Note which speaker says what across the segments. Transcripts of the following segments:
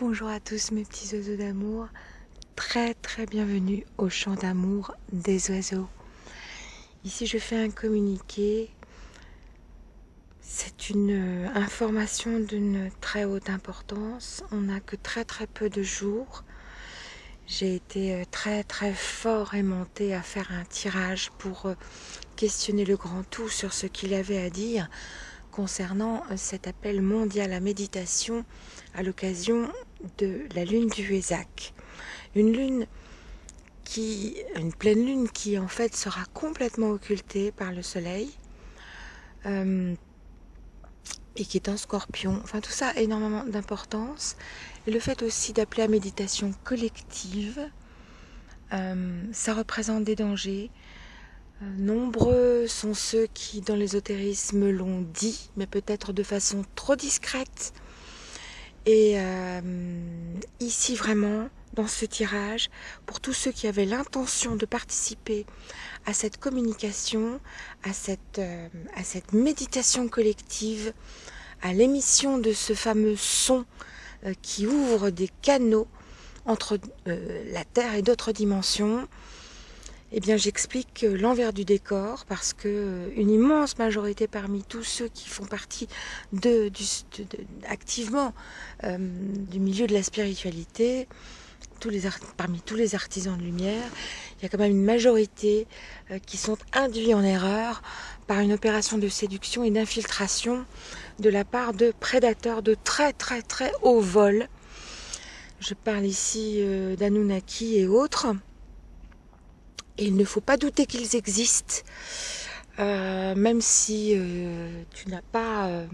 Speaker 1: Bonjour à tous mes petits oiseaux d'amour, très très bienvenue au chant d'amour des oiseaux. Ici je fais un communiqué, c'est une euh, information d'une très haute importance, on n'a que très très peu de jours. J'ai été euh, très très fort aimanté à faire un tirage pour euh, questionner le grand tout sur ce qu'il avait à dire concernant cet appel mondial à méditation à l'occasion de la lune du Huézac. Une lune qui, une pleine lune qui en fait sera complètement occultée par le soleil euh, et qui est un scorpion. Enfin tout ça a énormément d'importance. Et le fait aussi d'appeler à méditation collective, euh, ça représente des dangers, euh, nombreux sont ceux qui, dans l'ésotérisme, l'ont dit, mais peut-être de façon trop discrète. Et euh, ici, vraiment, dans ce tirage, pour tous ceux qui avaient l'intention de participer à cette communication, à cette, euh, à cette méditation collective, à l'émission de ce fameux son qui ouvre des canaux entre la Terre et d'autres dimensions, eh bien, j'explique l'envers du décor parce que euh, une immense majorité parmi tous ceux qui font partie activement euh, du milieu de la spiritualité, parmi tous les artisans de lumière, il y a quand même une majorité euh, qui sont induits en erreur par une opération de séduction et d'infiltration de la part de prédateurs de très très très haut vol. Je parle ici d'Anunnaki et autres il ne faut pas douter qu'ils existent, euh, même si euh, tu n'as pas, euh,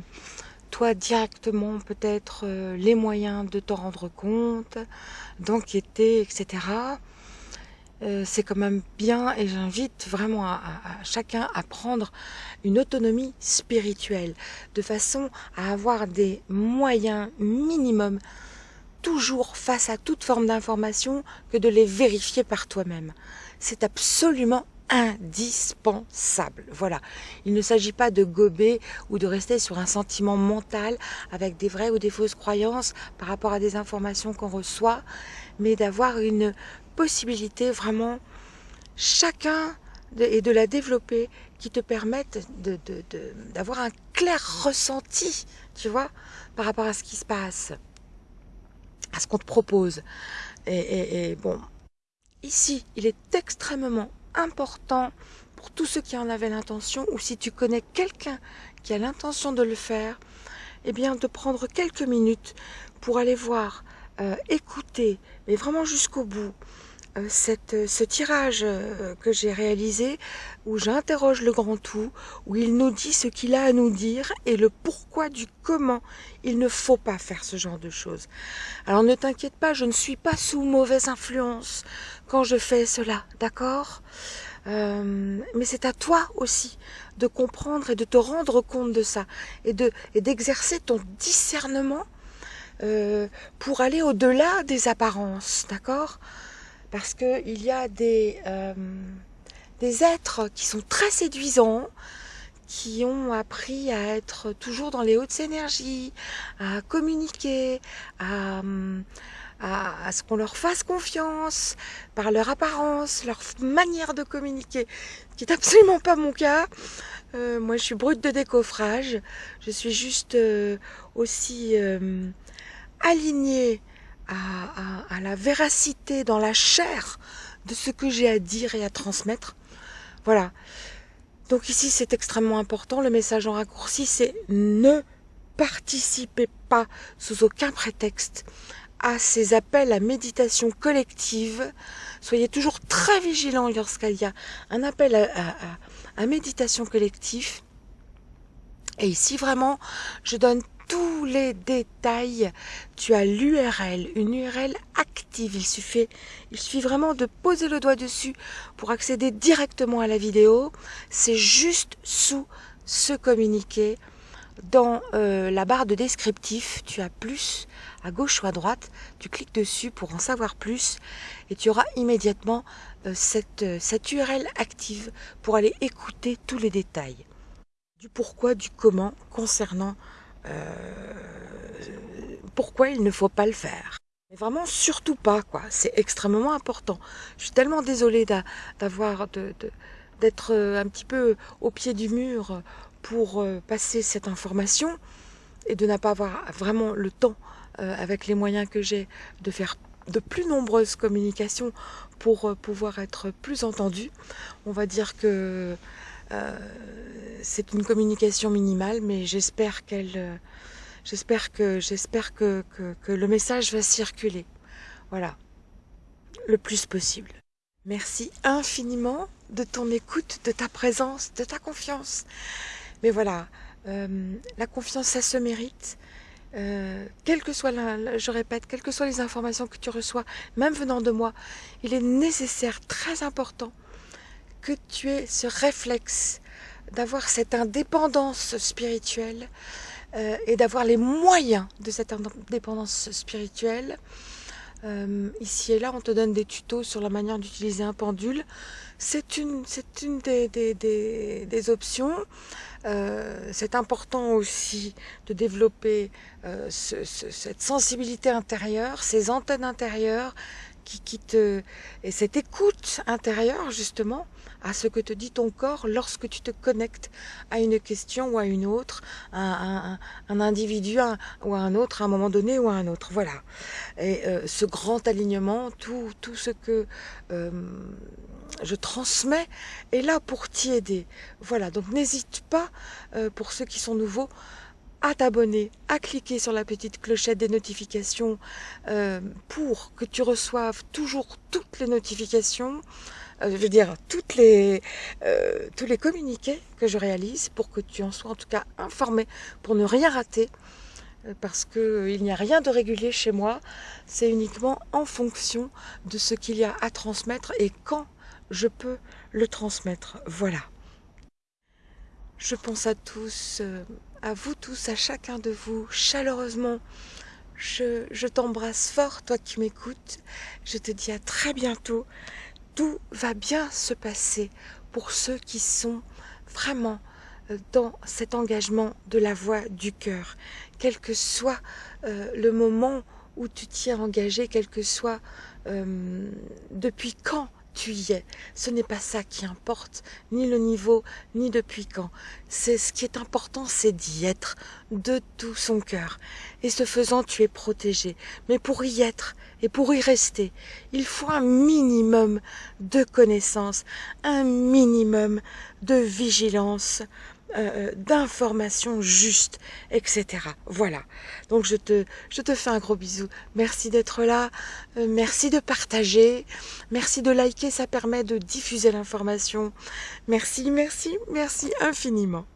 Speaker 1: toi, directement peut-être les moyens de t'en rendre compte, d'enquêter, etc. c'est quand même bien et j'invite vraiment à, chacun à prendre une autonomie spirituelle de façon à avoir des moyens minimums toujours face à toute forme d'information que de les vérifier par toi-même c'est absolument indispensable. Voilà. Il ne s'agit pas de gober ou de rester sur un sentiment mental avec des vraies ou des fausses croyances par rapport à des informations qu'on reçoit, mais d'avoir une possibilité vraiment chacun et de la développer qui te permettent d'avoir un clair ressenti, tu vois, par rapport à ce qui se passe, à ce qu'on te propose. et bon, Ici, il est extrêmement important pour tous ceux qui en avaient l'intention, ou si tu connais quelqu'un qui a l'intention de le faire, eh bien de prendre quelques minutes pour aller voir, euh, écouter, mais vraiment jusqu'au bout, cette, ce tirage euh, que j'ai réalisé où j'interroge le grand tout, où il nous dit ce qu'il a à nous dire et le pourquoi du comment. Il ne faut pas faire ce genre de choses. Alors ne t'inquiète pas, je ne suis pas sous mauvaise influence quand je fais cela, d'accord? Euh, mais c'est à toi aussi de comprendre et de te rendre compte de ça et d'exercer ton discernement pour aller au-delà des apparences, d'accord? Parce qu'il y a des, euh, des êtres qui sont très séduisants, qui ont appris à être toujours dans les hautes énergies, à communiquer, à, à, ce qu'on leur fasse confiance par leur apparence, leur manière de communiquer, qui n'est absolument pas mon cas. Euh, moi, je suis brute de décoffrage. Je suis juste euh, aussi alignée à, la véracité dans la chair de ce que j'ai à dire et à transmettre. Voilà. Donc ici, c'est extrêmement important. Le message en raccourci, c'est ne participez pas sous aucun prétexte à ces appels à méditation collective. Soyez toujours très vigilants lorsqu'il y a un appel à, à méditation collective. Et ici, vraiment, je donne tous les détails. Tu as l'URL, une URL active. Il suffit, il suffit vraiment de poser le doigt dessus pour accéder directement à la vidéo. C'est juste sous ce communiqué. Dans euh, la barre de descriptif, tu as plus à gauche ou à droite. Tu cliques dessus pour en savoir plus et tu auras immédiatement euh, cette, euh, cette URL active pour aller écouter tous les détails du pourquoi, du comment concernant pourquoi il ne faut pas le faire? Vraiment, surtout pas, quoi. C'est extrêmement important. Je suis tellement désolée d'avoir, d'être euh, un petit peu au pied du mur pour euh, passer cette information et de ne pas avoir vraiment le temps, euh, avec les moyens que j'ai, de faire de plus nombreuses communications pour pouvoir être plus entendue. On va dire que c'est une communication minimale, mais j'espère qu'elle J'espère que, j'espère que, que, le message va circuler. Voilà. Le plus possible. Merci infiniment de ton écoute, de ta présence, de ta confiance. Mais voilà, euh, la confiance, ça se mérite. Euh, que soit je répète, quelles que soient les informations que tu reçois, même venant de moi, il est nécessaire, très important, que tu aies ce réflexe d'avoir cette indépendance spirituelle, euh, et d'avoir les moyens de cette indépendance spirituelle. Euh, ici et là, on te donne des tutos sur la manière d'utiliser un pendule. C'est une, des, options. Euh, c'est important aussi de développer ce, ce, cette sensibilité intérieure, ces antennes intérieures qui, qui et cette écoute intérieure justement à ce que te dit ton corps lorsque tu te connectes à une question ou à une autre, à, un, individu ou à un autre, à un moment donné ou à un autre. Voilà. Et euh, ce grand alignement, tout, tout ce que euh, je transmets est là pour t'y aider. Voilà, donc n'hésite pas, euh, pour ceux qui sont nouveaux, à t'abonner, à cliquer sur la petite clochette des notifications pour que tu reçoives toujours toutes les notifications. Euh, je veux dire, toutes les, euh, tous les communiqués que je réalise pour que tu en sois en tout cas informé, pour ne rien rater, euh, parce qu'il n'y a rien de régulier chez moi, c'est uniquement en fonction de ce qu'il y a à transmettre et quand je peux le transmettre. Voilà. Je pense à tous, à vous tous, à chacun de vous, chaleureusement. Je, je t'embrasse fort, toi qui m'écoutes. Je te dis à très bientôt tout va bien se passer pour ceux qui sont vraiment euh, dans cet engagement de la voix du cœur, quel que soit euh, le moment où tu t'y es engagé, quel que soit euh, depuis quand tu y es. Ce n'est pas ça qui importe, ni le niveau, ni depuis quand. C'est ce qui est important, c'est d'y être de tout son cœur. Et ce faisant, tu es protégé. Mais pour y être et pour y rester, il faut un minimum de connaissances, un minimum de vigilance, euh, d'informations justes, etc. Voilà. Donc je te, je te fais un gros bisou. Merci d'être là. Euh, merci de partager. Merci de liker. Ça permet de diffuser l'information. Merci, merci, merci infiniment.